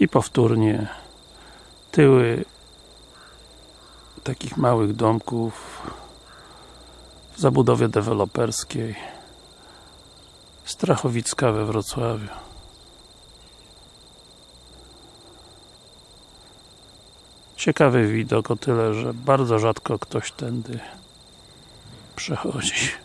i powtórnie tyły takich małych domków w zabudowie deweloperskiej Strachowicka we Wrocławiu. Ciekawy widok o tyle, że bardzo rzadko ktoś tędy przechodzi.